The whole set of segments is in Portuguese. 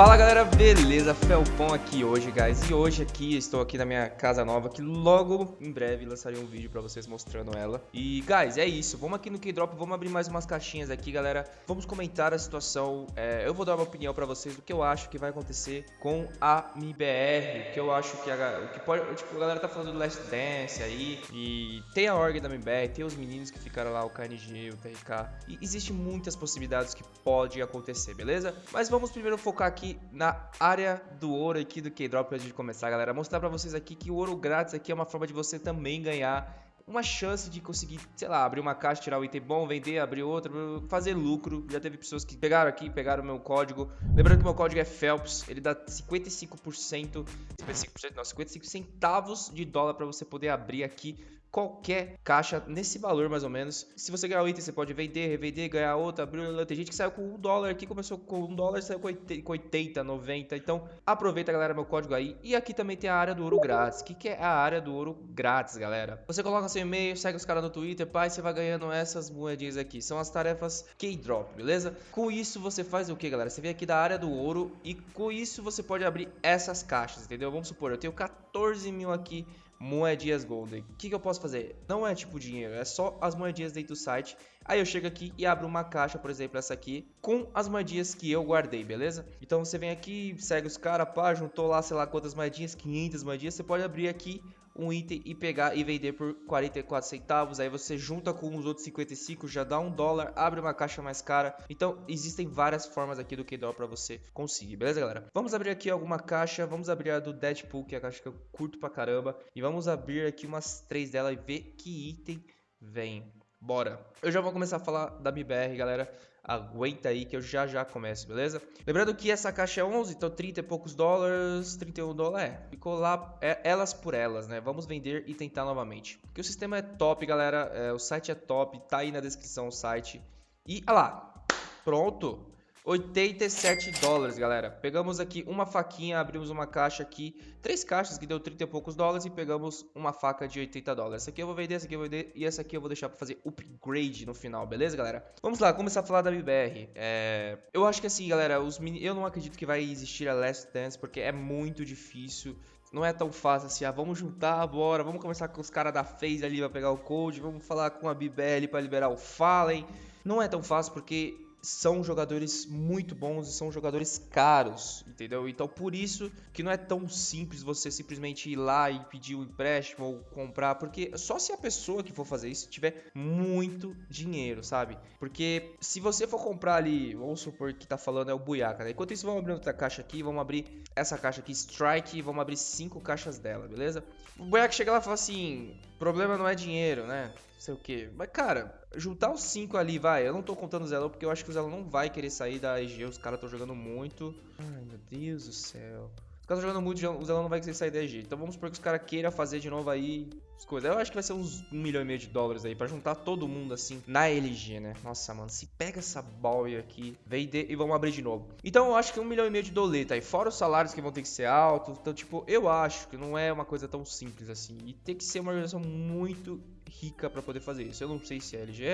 Fala galera, beleza? Felpão aqui hoje, guys. E hoje aqui, estou aqui na minha casa nova, que logo em breve lançarei um vídeo pra vocês mostrando ela. E, guys, é isso. Vamos aqui no K-Drop, vamos abrir mais umas caixinhas aqui, galera. Vamos comentar a situação. É, eu vou dar uma opinião pra vocês do que eu acho que vai acontecer com a MIBR. Que eu acho que a, que pode, tipo, a galera tá falando do Last Dance aí. E tem a org da MIBR, tem os meninos que ficaram lá, o KNG, o TRK. E existe muitas possibilidades que pode acontecer, beleza? Mas vamos primeiro focar aqui na área do ouro aqui do K-Drop antes de começar, galera. Mostrar pra vocês aqui que o ouro grátis aqui é uma forma de você também ganhar uma chance de conseguir, sei lá, abrir uma caixa, tirar um item bom, vender, abrir outro, fazer lucro. Já teve pessoas que pegaram aqui, pegaram o meu código. Lembrando que meu código é Phelps, ele dá 55%, 55% não, 55 centavos de dólar para você poder abrir aqui qualquer caixa nesse valor mais ou menos. Se você ganhar o item, você pode vender, revender, ganhar outra, abrir Tem gente que saiu com um dólar aqui, começou com um dólar, saiu com 80, 90. Então aproveita, galera, meu código aí. E aqui também tem a área do ouro grátis. O que, que é a área do ouro grátis, galera? Você coloca seu e-mail, segue os caras no Twitter, pai, você vai ganhando essas moedinhas aqui. São as tarefas K-Drop, beleza? Com isso você faz o que, galera? Você vem aqui da área do ouro e com isso você pode abrir essas caixas, entendeu? Vamos supor, eu tenho 14 mil aqui moedinhas golden. O que, que eu posso fazer? Não é tipo dinheiro, é só as moedinhas dentro do site. Aí eu chego aqui e abro uma caixa, por exemplo, essa aqui, com as moedinhas que eu guardei, beleza? Então você vem aqui, segue os caras, pá, juntou lá, sei lá quantas moedinhas, 500 moedinhas, você pode abrir aqui um item e pegar e vender por 44 centavos. Aí você junta com os outros 55, já dá um dólar, abre uma caixa mais cara. Então existem várias formas aqui do K-Doll para você conseguir, beleza, galera? Vamos abrir aqui alguma caixa, vamos abrir a do Deadpool, que é a caixa que eu curto pra caramba. E vamos abrir aqui umas três dela e ver que item vem. Bora! Eu já vou começar a falar da MIBR, galera. Aguenta aí que eu já já começo, beleza? Lembrando que essa caixa é 11, então 30 e poucos dólares, 31 dólares, é. Ficou lá, é, elas por elas, né? Vamos vender e tentar novamente. Porque o sistema é top, galera. É, o site é top, tá aí na descrição o site. E, olha lá, pronto. 87 dólares, galera. Pegamos aqui uma faquinha, abrimos uma caixa aqui, três caixas que deu 30 e poucos dólares e pegamos uma faca de 80 dólares. Essa aqui eu vou vender, essa aqui eu vou vender e essa aqui eu vou deixar para fazer upgrade no final, beleza, galera? Vamos lá, começar a falar da MBR. É... Eu acho que assim, galera, os mini... eu não acredito que vai existir a Last Dance porque é muito difícil não é tão fácil assim, ah, vamos juntar, bora, vamos conversar com os caras da FaZe ali pra pegar o code, vamos falar com a BBL para liberar o Fallen. Não é tão fácil porque são jogadores muito bons e são jogadores caros, entendeu? Então por isso que não é tão simples você simplesmente ir lá e pedir um empréstimo ou comprar, porque só se a pessoa que for fazer isso tiver muito dinheiro, sabe? Porque se você for comprar ali, vamos supor que tá falando é o Buiaca, né? Enquanto isso, vamos abrir outra caixa aqui, vamos abrir essa caixa aqui, Strike, e vamos abrir cinco caixas dela, beleza? O Buiaca chega lá e fala assim, problema não é dinheiro, né? Sei o que. Mas, cara, juntar os 5 ali, vai. Eu não tô contando o Zelo porque eu acho que o Zelo não vai querer sair da EG. Os caras estão jogando muito. Ai, meu Deus do céu. Os caras jogando muito, o Zelo não vai querer sair da EG. Então vamos supor que os caras queiram fazer de novo aí as coisas. Eu acho que vai ser uns 1 milhão e meio de dólares aí pra juntar todo mundo assim na LG, né? Nossa, mano, se pega essa boy aqui, vende e vamos abrir de novo. Então eu acho que 1 milhão e meio de doleta aí, fora os salários que vão ter que ser altos. Então, tipo, eu acho que não é uma coisa tão simples assim. E tem que ser uma organização muito rica para poder fazer isso. Eu não sei se é LG,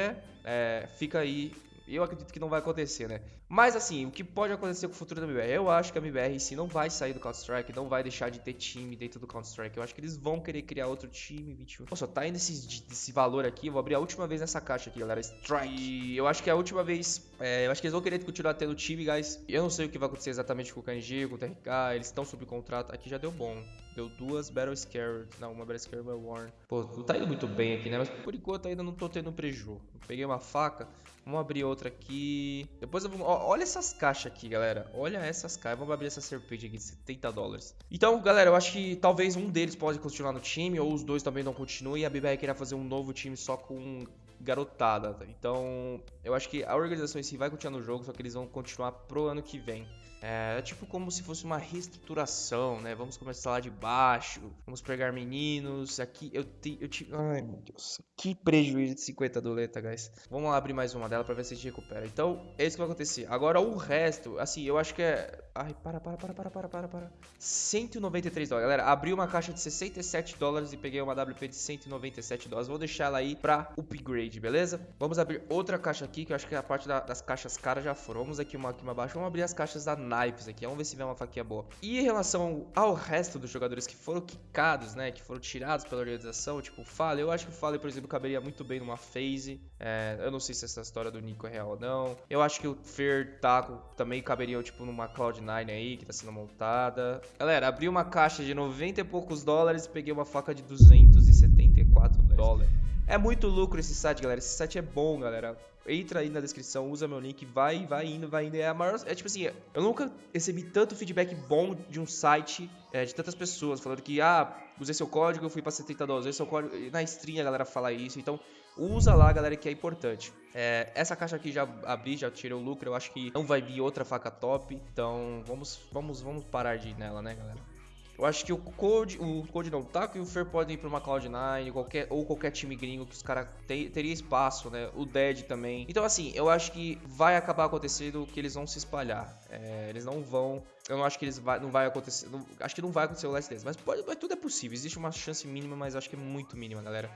é, fica aí. Eu acredito que não vai acontecer, né? Mas assim, o que pode acontecer com o futuro da MBR? Eu acho que a MBR em si não vai sair do Counter-Strike, não vai deixar de ter time dentro do Counter-Strike. Eu acho que eles vão querer criar outro time 21. Nossa, tá indo esse, esse valor aqui. Eu vou abrir a última vez nessa caixa aqui, galera. Strike. E eu acho que é a última vez. É, eu acho que eles vão querer continuar tendo time, guys. Eu não sei o que vai acontecer exatamente com o KNG, com o TRK. Eles estão sob contrato. Aqui já deu bom. Deu duas Battle Scared. Não, uma Battle Scared Battle Warn. Pô, não tá indo muito bem aqui, né? Mas por enquanto ainda não tô tendo preju. peguei uma faca. Vamos abrir outra aqui. Depois eu vou... Ó, olha essas caixas aqui, galera. Olha essas caixas. Vamos abrir essa serpente aqui de 70 dólares. Então, galera, eu acho que talvez um deles pode continuar no time. Ou os dois também não continuem. E a BBR queira fazer um novo time só com garotada. Então, eu acho que a organização em si vai continuar no jogo. Só que eles vão continuar pro ano que vem. É, é tipo como se fosse uma reestruturação, né? Vamos começar lá de baixo, vamos pegar meninos. Aqui eu te, eu te, ai meu Deus, que prejuízo de 50 doleta, guys. Vamos lá abrir mais uma dela pra ver se a gente recupera. Então, é isso que vai acontecer. Agora o resto, assim, eu acho que é Ai, para, para, para, para, para, para, para. 193 dólares. Galera, abri uma caixa de 67 dólares e peguei uma WP de 197 dólares. Vou deixar ela aí pra upgrade, beleza? Vamos abrir outra caixa aqui, que eu acho que a parte da, das caixas caras já foram. Vamos aqui uma aqui uma abaixo. Vamos abrir as caixas da naipes aqui. Vamos ver se vem uma faquinha boa. E em relação ao resto dos jogadores que foram quicados, né? Que foram tirados pela organização, tipo o Fale, eu acho que o Fale, por exemplo, caberia muito bem numa phase. É, eu não sei se essa história do Nico é real ou não. Eu acho que o Fer Taco também caberia, tipo, numa Cloud9 aí, que tá sendo montada. Galera, abri uma caixa de 90 e poucos dólares e peguei uma faca de 274 dólares. É muito lucro esse site, galera. Esse site é bom, galera. Entra aí na descrição, usa meu link, vai, vai indo, vai indo. É a maior. É tipo assim, eu nunca recebi tanto feedback bom de um site, é, de tantas pessoas, falando que, ah, usei seu código, eu fui pra 70 dólares, usei seu código. Na stream a galera fala isso, então usa lá, galera, que é importante. É, essa caixa aqui já abri, já tirei o lucro, eu acho que não vai vir outra faca top, então vamos, vamos, vamos parar de ir nela, né, galera? Eu acho que o Code, o Code não, Taco e o Fer podem ir pra uma Cloud9, qualquer, ou qualquer time gringo que os caras teria espaço, né? O Dead também. Então, assim, eu acho que vai acabar acontecendo que eles vão se espalhar. É, eles não vão. Eu não acho que eles vai, não vai acontecer. Não, acho que não vai acontecer o Last Dance. Mas, pode, mas tudo é possível. Existe uma chance mínima, mas acho que é muito mínima, galera.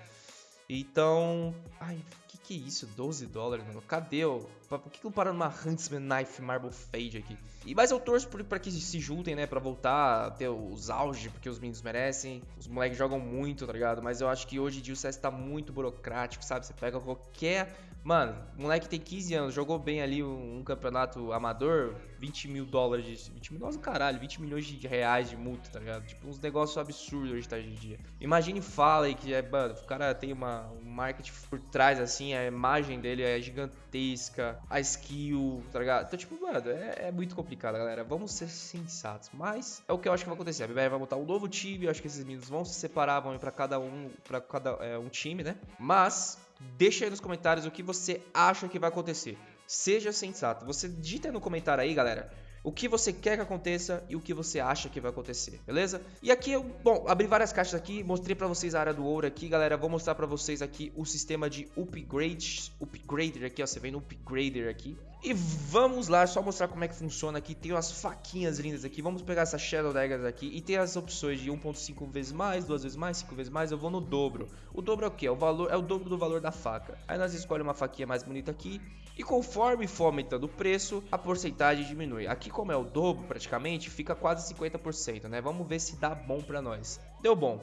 Então. Ai, que que é isso? 12 dólares, mano. Cadê o. Por que não para numa Huntsman Knife Marble Fade aqui? E mas eu torço pra que se juntem, né? Pra voltar a ter os auges, porque os meninos merecem. Os moleques jogam muito, tá ligado? Mas eu acho que hoje em dia o CS tá muito burocrático, sabe? Você pega qualquer Mano, o moleque tem 15 anos, jogou bem ali um, um, campeonato amador, 20 mil dólares de. 20 mil dólares, caralho, 20 milhões de reais de multa, tá ligado? Tipo, uns negócios absurdos hoje, tá, hoje em dia. Imagine fala aí que é, mano, o cara tem uma, um marketing por trás, assim, a imagem dele é gigantesca, a skill, tá ligado? Então, tipo, mano, é, é muito complicado, galera. Vamos ser sensatos. Mas é o que eu acho que vai acontecer. A BBR vai montar um novo time, eu acho que esses meninos vão se separar, vão ir pra cada um, pra cada é, um time, né? Mas Deixa aí nos comentários o que você acha que vai acontecer. Seja sensato. Você digita no comentário aí, galera, o que você quer que aconteça e o que você acha que vai acontecer, beleza? E aqui eu, bom, abri várias caixas aqui, mostrei pra vocês a área do ouro aqui, galera, vou mostrar pra vocês aqui o sistema de upgrade, upgrader aqui, ó, você vem no upgrader aqui. E vamos lá, só mostrar como é que funciona aqui, tem umas faquinhas lindas aqui, vamos pegar essa Shadow Daggers aqui e tem as opções de 1.5 vezes mais, 2 vezes mais, 5 vezes mais, eu vou no dobro. O dobro é o que? É o valor, é o dobro do valor da faca. Aí nós escolhemos uma faquinha mais bonita aqui e conforme for aumentando o preço, a porcentagem diminui. Aqui como é o dobro praticamente, fica quase 50%, né? Vamos ver se dá bom pra nós. Deu bom.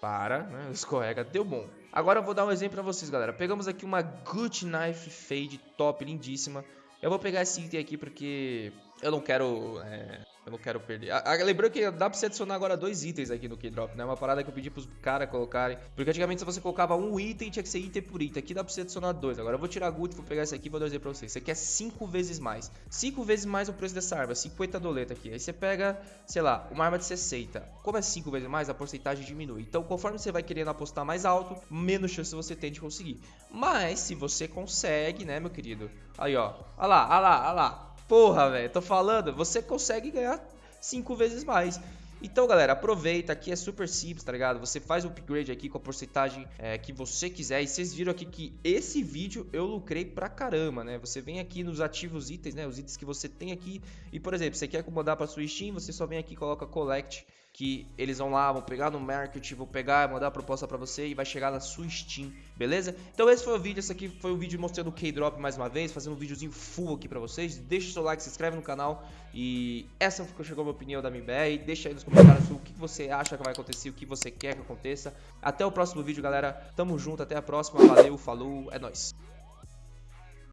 Para, né? Escorrega, deu bom. Agora eu vou dar um exemplo pra vocês, galera. Pegamos aqui uma Good Knife Fade top, lindíssima. Eu vou pegar esse item aqui porque eu não quero é, eu não quero perder. Ah, lembrando que dá pra você adicionar agora dois itens aqui no Keydrop, né? Uma parada que eu pedi pros caras colocarem. Porque antigamente se você colocava um item, tinha que ser item por item. Aqui dá pra você adicionar dois. Agora eu vou tirar a Good, vou pegar esse aqui e vou dizer pra vocês. Você quer cinco vezes mais. Cinco vezes mais o preço dessa arma. 50 doleta aqui. Aí você pega, sei lá, uma arma de 60. Como é cinco vezes mais, a porcentagem diminui. Então conforme você vai querendo apostar mais alto, menos chance você tem de conseguir. Mas se você consegue, né, meu querido? Aí, ó. Olha lá, olha lá, olha lá. Porra, velho, tô falando, você consegue ganhar cinco vezes mais. Então, galera, aproveita, aqui é super simples, tá ligado? Você faz o upgrade aqui com a porcentagem é, que você quiser. E vocês viram aqui que esse vídeo eu lucrei pra caramba, né? Você vem aqui nos ativos itens, né? Os itens que você tem aqui. E, por exemplo, você quer acomodar pra sua Steam, você só vem aqui e coloca Collect que eles vão lá, vão pegar no market, vão pegar, mandar a proposta para você e vai chegar na sua Steam, beleza? Então esse foi o vídeo, esse aqui foi o vídeo mostrando o K-Drop mais uma vez, fazendo um videozinho full aqui para vocês. Deixa o seu like, se inscreve no canal e essa foi chegou a minha opinião da MBR. Deixa aí nos comentários o que você acha que vai acontecer, o que você quer que aconteça. Até o próximo vídeo, galera. Tamo junto, até a próxima. Valeu, falou, é nóis.